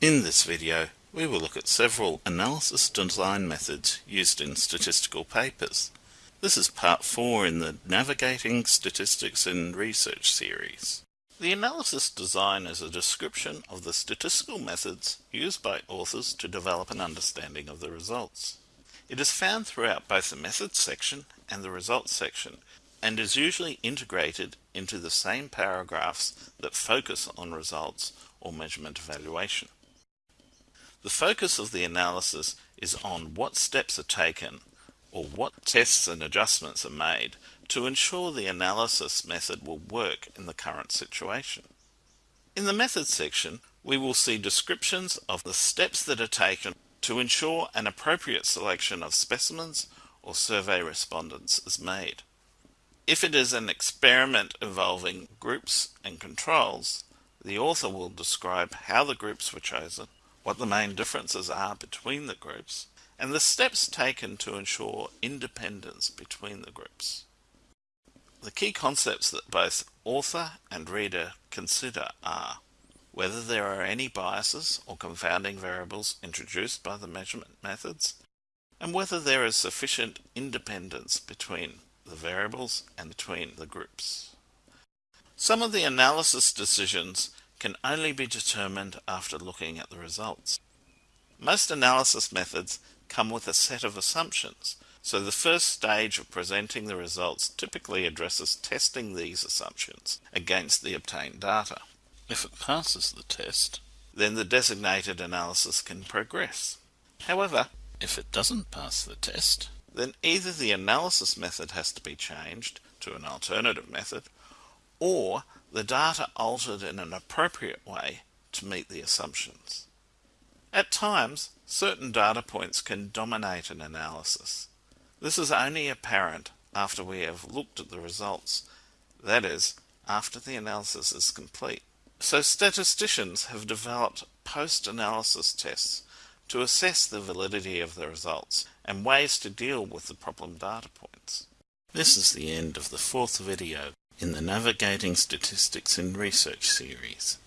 In this video, we will look at several analysis design methods used in statistical papers. This is part 4 in the Navigating Statistics in Research series. The analysis design is a description of the statistical methods used by authors to develop an understanding of the results. It is found throughout both the methods section and the results section and is usually integrated into the same paragraphs that focus on results or measurement evaluation. The focus of the analysis is on what steps are taken or what tests and adjustments are made to ensure the analysis method will work in the current situation. In the methods section, we will see descriptions of the steps that are taken to ensure an appropriate selection of specimens or survey respondents is made. If it is an experiment involving groups and controls, the author will describe how the groups were chosen what the main differences are between the groups, and the steps taken to ensure independence between the groups. The key concepts that both author and reader consider are whether there are any biases or confounding variables introduced by the measurement methods, and whether there is sufficient independence between the variables and between the groups. Some of the analysis decisions can only be determined after looking at the results. Most analysis methods come with a set of assumptions, so the first stage of presenting the results typically addresses testing these assumptions against the obtained data. If it passes the test, then the designated analysis can progress. However, if it doesn't pass the test, then either the analysis method has to be changed to an alternative method, or the data altered in an appropriate way to meet the assumptions. At times, certain data points can dominate an analysis. This is only apparent after we have looked at the results, that is, after the analysis is complete. So statisticians have developed post-analysis tests to assess the validity of the results and ways to deal with the problem data points. This is the end of the fourth video in the Navigating Statistics in Research series.